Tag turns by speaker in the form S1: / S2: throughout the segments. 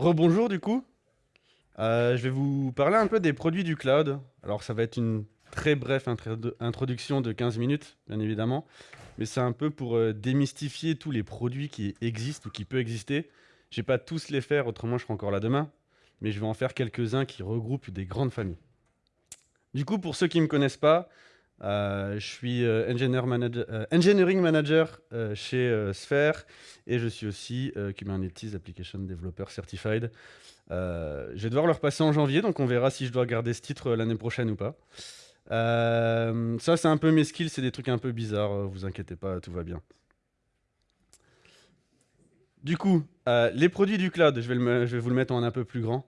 S1: Rebonjour du coup. Euh, je vais vous parler un peu des produits du cloud. Alors ça va être une très brève introduction de 15 minutes, bien évidemment. Mais c'est un peu pour euh, démystifier tous les produits qui existent ou qui peuvent exister. Je vais pas tous les faire, autrement je serai encore là demain. Mais je vais en faire quelques-uns qui regroupent des grandes familles. Du coup, pour ceux qui ne me connaissent pas, euh, je suis euh, euh, engineering manager chez Sphere et je suis aussi Kubernetes Application Developer Certified. je vais devoir le repasser en janvier, donc on verra si je dois garder ce titre l'année prochaine ou pas. ça, c'est un peu mes skills, c'est des trucs un peu bizarres, vous inquiétez pas, tout va bien. Du coup, les produits du cloud, je vais, vous le mettre en un peu plus grand.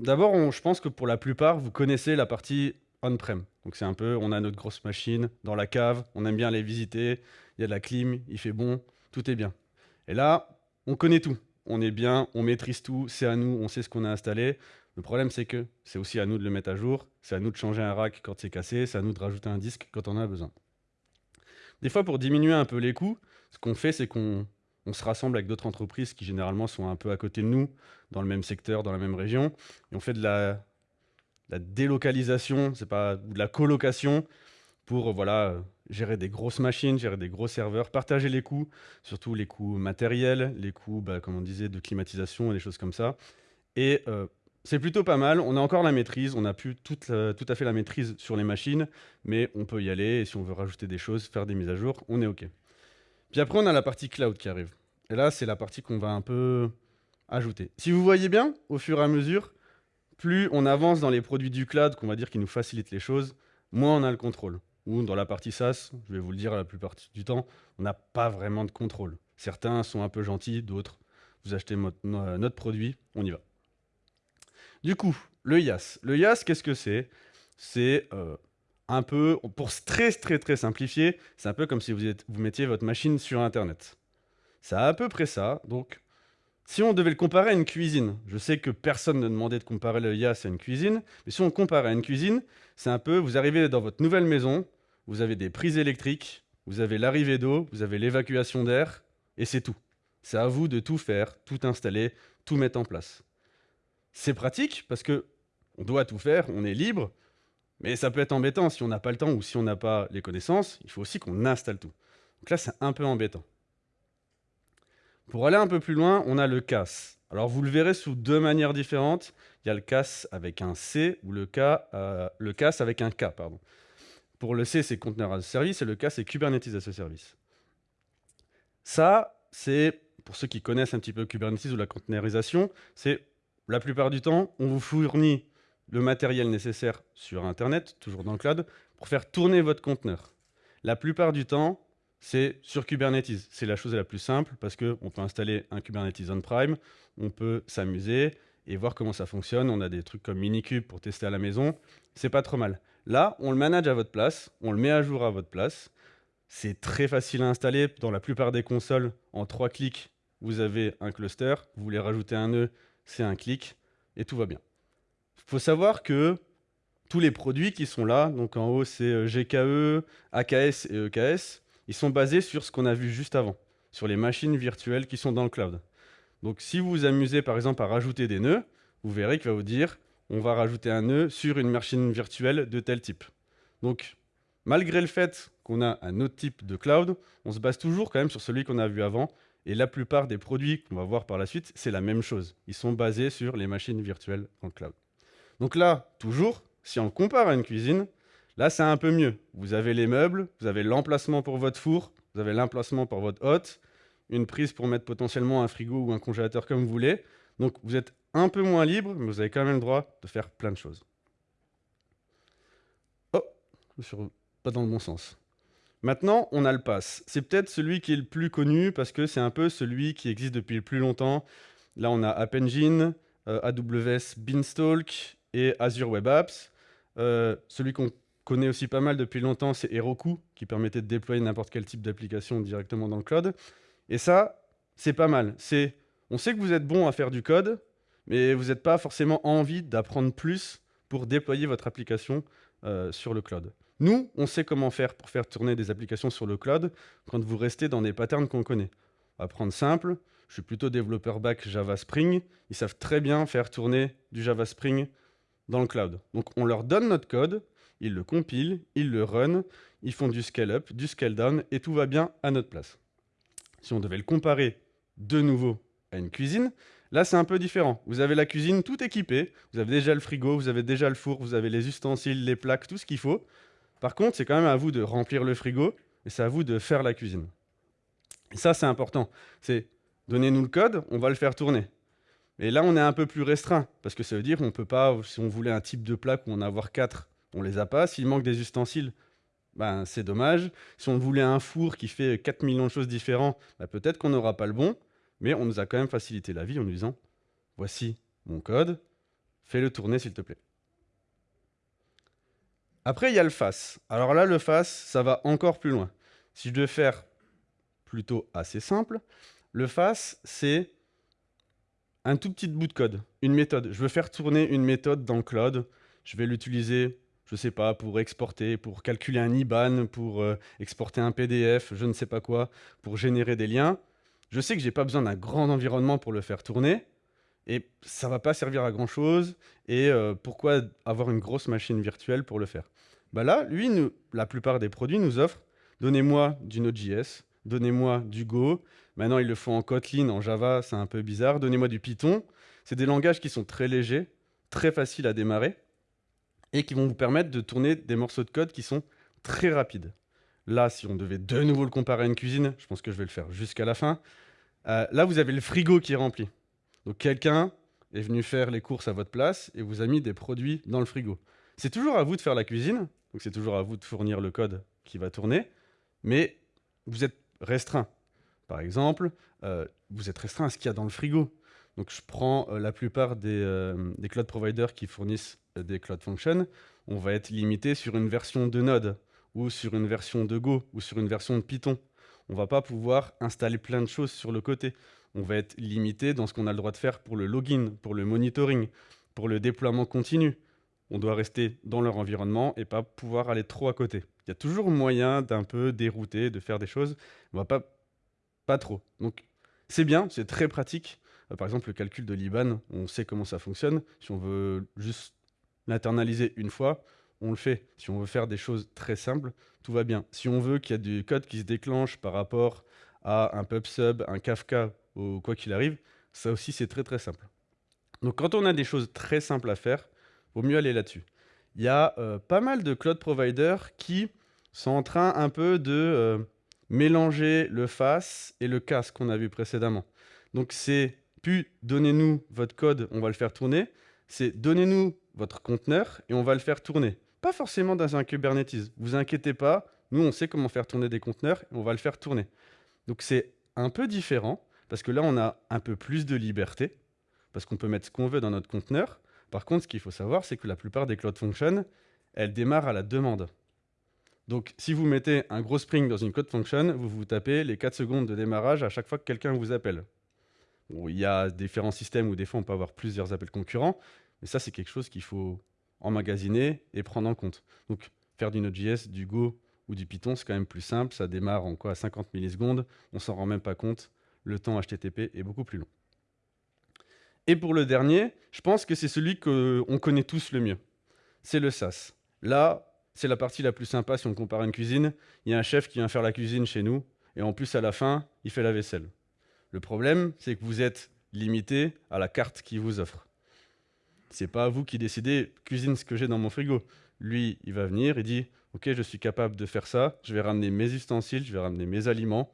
S1: D'abord, je pense que pour la plupart, vous connaissez la partie on-prem. Donc c'est un peu, on a notre grosse machine dans la cave, on aime bien aller visiter, il y a de la clim, il fait bon, tout est bien. Et là, on connaît tout. On est bien, on maîtrise tout, c'est à nous, on sait ce qu'on a installé. Le problème, c'est que c'est aussi à nous de le mettre à jour, c'est à nous de changer un rack quand c'est cassé, c'est à nous de rajouter un disque quand on a besoin. Des fois, pour diminuer un peu les coûts, ce qu'on fait, c'est qu'on se rassemble avec d'autres entreprises qui généralement sont un peu à côté de nous, dans le même secteur, dans la même région, et on fait de la, la délocalisation, c'est pas de la colocation pour voilà gérer des grosses machines, gérer des gros serveurs, partager les coûts, surtout les coûts matériels, les coûts, bah, comme on disait, de climatisation et des choses comme ça. Et euh, c'est plutôt pas mal. On a encore la maîtrise, on n'a plus tout à fait la maîtrise sur les machines, mais on peut y aller. Et si on veut rajouter des choses, faire des mises à jour, on est OK. Puis après, on a la partie cloud qui arrive. Et là, c'est la partie qu'on va un peu ajouter. Si vous voyez bien, au fur et à mesure, plus on avance dans les produits du cloud, qu'on va dire qui nous facilitent les choses, moins on a le contrôle. Ou dans la partie SaaS, je vais vous le dire la plupart du temps, on n'a pas vraiment de contrôle. Certains sont un peu gentils, d'autres, vous achetez notre produit, on y va. Du coup, le IaaS. Le IaaS, qu'est-ce que c'est? C'est euh, un peu, pour très très très simplifier, c'est un peu comme si vous, vous mettiez votre machine sur Internet. C'est à peu près ça, donc si on devait le comparer à une cuisine, je sais que personne ne demandait de comparer le IaaS à une cuisine, mais si on compare à une cuisine, c'est un peu, vous arrivez dans votre nouvelle maison, vous avez des prises électriques, vous avez l'arrivée d'eau, vous avez l'évacuation d'air, et c'est tout. C'est à vous de tout faire, tout installer, tout mettre en place. C'est pratique parce que on doit tout faire, on est libre, mais ça peut être embêtant si on n'a pas le temps ou si on n'a pas les connaissances, il faut aussi qu'on installe tout. Donc là, c'est un peu embêtant. Pour aller un peu plus loin, on a le CAS. Alors vous le verrez sous deux manières différentes. Il y a le CAS avec un C ou le, euh, CAS avec un K. Pour le C, c'est Container as a Service et le K, c'est Kubernetes as a Service. Ça, c'est, pour ceux qui connaissent un petit peu Kubernetes ou la containerisation, c'est la plupart du temps, on vous fournit le matériel nécessaire sur Internet, toujours dans le cloud, pour faire tourner votre conteneur. La plupart du temps, c'est sur Kubernetes. C'est la chose la plus simple parce qu'on peut installer un Kubernetes on-prime, on peut s'amuser et voir comment ça fonctionne. On a des trucs comme Minikube pour tester à la maison. C'est pas trop mal. Là, on le manage à votre place, on le met à jour à votre place. C'est très facile à installer. Dans la plupart des consoles, en trois clics, vous avez un cluster. Vous voulez rajouter un nœud, c'est un clic et tout va bien. Il faut savoir que tous les produits qui sont là, donc en haut c'est euh, GKE, AKS et EKS, ils sont basés sur ce qu'on a vu juste avant, sur les machines virtuelles qui sont dans le cloud. Donc si vous vous amusez par exemple à rajouter des nœuds, vous verrez qu'il va vous dire on va rajouter un nœud sur une machine virtuelle de tel type. Donc malgré le fait qu'on a un autre type de cloud, on se base toujours quand même sur celui qu'on a vu avant. Et la plupart des produits qu'on va voir par la suite, c'est la même chose. Ils sont basés sur les machines virtuelles dans le cloud. Donc là, toujours, si on compare à une cuisine, Là, c'est un peu mieux. Vous avez les meubles, vous avez l'emplacement pour votre four, vous avez l'emplacement pour votre hôte, une prise pour mettre potentiellement un frigo ou un congélateur comme vous voulez. Donc, vous êtes un peu moins libre, mais vous avez quand même le droit de faire plein de choses. Oh, je suis pas dans le bon sens. Maintenant, on a le pass. C'est peut-être celui qui est le plus connu parce que c'est un peu celui qui existe depuis le plus longtemps. Là, on a App Engine, euh, AWS Beanstalk et Azure Web Apps. Euh, celui qu'on connaît aussi pas mal depuis longtemps, c'est Heroku, qui permettait de déployer n'importe quel type d'application directement dans le cloud. Et ça, c'est pas mal. C'est, on sait que vous êtes bon à faire du code, mais vous n'êtes pas forcément envie d'apprendre plus pour déployer votre application euh, sur le cloud. Nous, on sait comment faire pour faire tourner des applications sur le cloud quand vous restez dans des patterns qu'on connaît. On va prendre simple. Je suis plutôt développeur back Java Spring. Ils savent très bien faire tourner du Java Spring dans le cloud. Donc on leur donne notre code, ils le compilent, ils le run, ils font du scale-up, du scale-down, et tout va bien à notre place. Si on devait le comparer de nouveau à une cuisine, là c'est un peu différent. Vous avez la cuisine tout équipée, vous avez déjà le frigo, vous avez déjà le four, vous avez les ustensiles, les plaques, tout ce qu'il faut. Par contre, c'est quand même à vous de remplir le frigo, et c'est à vous de faire la cuisine. Et ça, c'est important. C'est donnez-nous le code, on va le faire tourner. Mais là, on est un peu plus restreint, parce que ça veut dire qu'on peut pas, si on voulait un type de plaque où on en avoir quatre, on les a pas. S'il manque des ustensiles, ben, c'est dommage. Si on voulait un four qui fait 4 millions de choses différentes, ben, peut-être qu'on n'aura pas le bon, mais on nous a quand même facilité la vie en nous disant, voici mon code, fais-le tourner s'il te plaît. Après, il y a le face. Alors là, le face, ça va encore plus loin. Si je devais faire plutôt assez simple, le face, c'est un tout petit bout de code, une méthode. Je veux faire tourner une méthode dans cloud. Je vais l'utiliser, je ne sais pas, pour exporter, pour calculer un IBAN, pour euh, exporter un PDF, je ne sais pas quoi, pour générer des liens. Je sais que je n'ai pas besoin d'un grand environnement pour le faire tourner. Et ça va pas servir à grand chose. Et euh, pourquoi avoir une grosse machine virtuelle pour le faire? Bah Là, lui, la plupart des produits nous offrent donnez-moi du Node.js, donnez-moi du Go. Maintenant, ils le font en Kotlin, en Java, c'est un peu bizarre. Donnez-moi du Python. C'est des langages qui sont très légers, très faciles à démarrer et qui vont vous permettre de tourner des morceaux de code qui sont très rapides. Là, si on devait de nouveau le comparer à une cuisine, je pense que je vais le faire jusqu'à la fin. Euh, là, vous avez le frigo qui est rempli. Donc quelqu'un est venu faire les courses à votre place et vous a mis des produits dans le frigo. C'est toujours à vous de faire la cuisine, donc c'est toujours à vous de fournir le code qui va tourner, mais vous êtes restreint. Par exemple, euh, vous êtes restreint à ce qu'il y a dans le frigo. Donc je prends euh, la plupart des, des, cloud providers qui fournissent des cloud functions, on va être limité sur une version de Node, ou sur une version de Go, ou sur une version de Python. On va pas pouvoir installer plein de choses sur le côté. On va être limité dans ce qu'on a le droit de faire pour le login, pour le monitoring, pour le déploiement continu. On doit rester dans leur environnement et pas pouvoir aller trop à côté. Il y a toujours moyen d'un peu dérouter, de faire des choses. On va pas, pas trop. Donc c'est bien, c'est très pratique. Euh, par exemple, le calcul de l'IBAN, on sait comment ça fonctionne. Si on veut juste l'internaliser une fois, on le fait. Si on veut faire des choses très simples, tout va bien. Si on veut qu'il y ait du code qui se déclenche par rapport à un PubSub, un Kafka ou quoi qu'il arrive, ça aussi c'est très très simple. Donc quand on a des choses très simples à faire, vaut mieux aller là-dessus il y a euh, pas mal de cloud providers qui sont en train un peu de euh, mélanger le face et le CAS qu'on a vu précédemment. Donc c'est plus donnez-nous votre code, on va le faire tourner, c'est donnez-nous votre conteneur et on va le faire tourner. Pas forcément dans un Kubernetes, vous inquiétez pas, nous on sait comment faire tourner des conteneurs et on va le faire tourner. Donc c'est un peu différent parce que là on a un peu plus de liberté parce qu'on peut mettre ce qu'on veut dans notre conteneur par contre, ce qu'il faut savoir, c'est que la plupart des Cloud Functions, elles démarrent à la demande. Donc, si vous mettez un gros Spring dans une Cloud Function, vous vous tapez les 4 secondes de démarrage à chaque fois que quelqu'un vous appelle. Il y a différents systèmes où des fois on peut avoir plusieurs appels concurrents, mais ça c'est quelque chose qu'il faut emmagasiner et prendre en compte. Donc, faire du Node.js, du Go ou du Python, c'est quand même plus simple. Ça démarre en quoi à 50 millisecondes. On s'en rend même pas compte. Le temps HTTP est beaucoup plus long. Et pour le dernier, je pense que c'est celui qu'on connaît tous le mieux. C'est le SaaS. Là, c'est la partie la plus sympa si on compare à une cuisine. Il y a un chef qui vient faire la cuisine chez nous, et en plus, à la fin, il fait la vaisselle. Le problème, c'est que vous êtes limité à la carte qu'il vous offre. C'est pas vous qui décidez, cuisine ce que j'ai dans mon frigo. Lui, il va venir, il dit, ok, je suis capable de faire ça, je vais ramener mes ustensiles, je vais ramener mes aliments,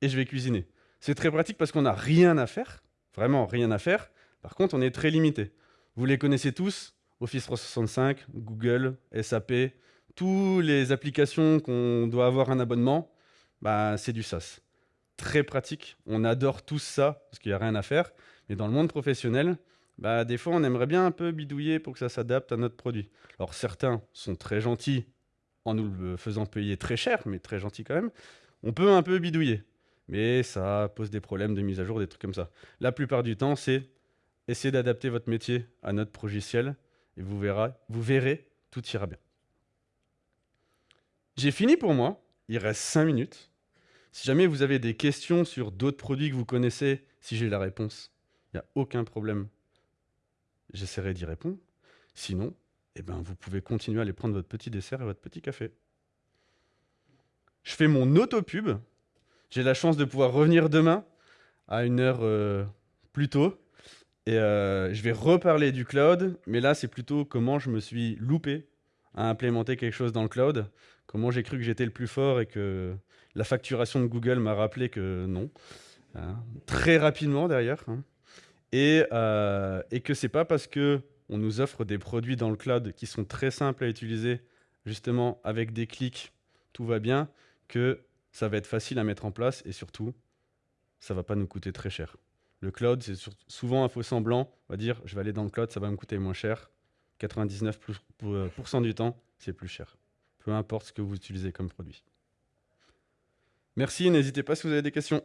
S1: et je vais cuisiner. C'est très pratique parce qu'on n'a rien à faire, Vraiment rien à faire. Par contre, on est très limité. Vous les connaissez tous, Office 365, Google, SAP, toutes les applications qu'on doit avoir un abonnement, bah, c'est du SaaS. Très pratique, on adore tous ça, parce qu'il n'y a rien à faire. Mais dans le monde professionnel, bah, des fois, on aimerait bien un peu bidouiller pour que ça s'adapte à notre produit. Alors certains sont très gentils en nous le faisant payer très cher, mais très gentils quand même. On peut un peu bidouiller mais ça pose des problèmes de mise à jour, des trucs comme ça. La plupart du temps, c'est essayer d'adapter votre métier à notre logiciel et vous, verrez, vous verrez, tout ira bien. J'ai fini pour moi, il reste 5 minutes. Si jamais vous avez des questions sur d'autres produits que vous connaissez, si j'ai la réponse, il n'y a aucun problème. J'essaierai d'y répondre. Sinon, eh ben, vous pouvez continuer à aller prendre votre petit dessert et votre petit café. Je fais mon auto-pub. J'ai la chance de pouvoir revenir demain à une heure euh, plus tôt. Et euh, je vais reparler du cloud, mais là, c'est plutôt comment je me suis loupé à implémenter quelque chose dans le cloud, comment j'ai cru que j'étais le plus fort et que la facturation de Google m'a rappelé que non. Hein. très rapidement d'ailleurs. Hein. Et, euh, et que c'est pas parce que on nous offre des produits dans le cloud qui sont très simples à utiliser, justement avec des clics, tout va bien, que ça va être facile à mettre en place et surtout, ça va pas nous coûter très cher. Le cloud, c'est souvent un faux semblant. On va dire, je vais aller dans le cloud, ça va me coûter moins cher. 99% euh, du temps, c'est plus cher. Peu importe ce que vous utilisez comme produit. Merci, n'hésitez pas si vous avez des questions.